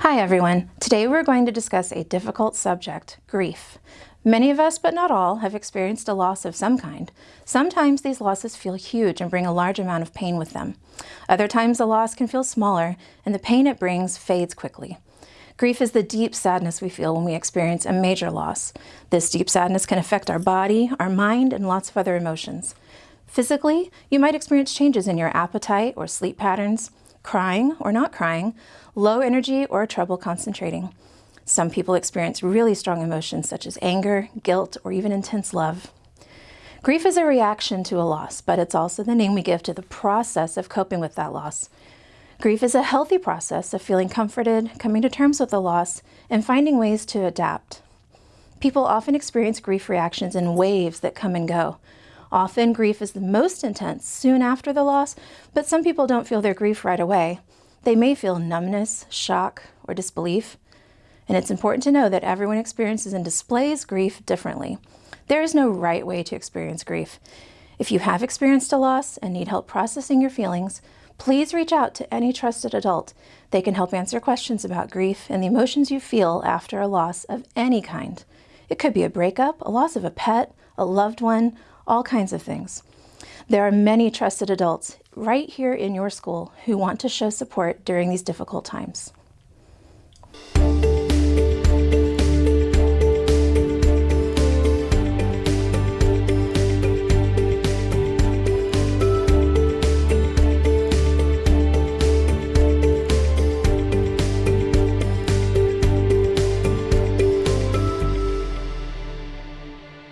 Hi everyone. Today we're going to discuss a difficult subject, grief. Many of us, but not all, have experienced a loss of some kind. Sometimes these losses feel huge and bring a large amount of pain with them. Other times the loss can feel smaller and the pain it brings fades quickly. Grief is the deep sadness we feel when we experience a major loss. This deep sadness can affect our body, our mind, and lots of other emotions. Physically, you might experience changes in your appetite or sleep patterns, crying or not crying, low energy or trouble concentrating. Some people experience really strong emotions such as anger, guilt, or even intense love. Grief is a reaction to a loss, but it's also the name we give to the process of coping with that loss. Grief is a healthy process of feeling comforted, coming to terms with the loss, and finding ways to adapt. People often experience grief reactions in waves that come and go. Often grief is the most intense soon after the loss, but some people don't feel their grief right away. They may feel numbness, shock, or disbelief. And it's important to know that everyone experiences and displays grief differently. There is no right way to experience grief. If you have experienced a loss and need help processing your feelings, please reach out to any trusted adult. They can help answer questions about grief and the emotions you feel after a loss of any kind. It could be a breakup, a loss of a pet, a loved one, all kinds of things. There are many trusted adults right here in your school who want to show support during these difficult times.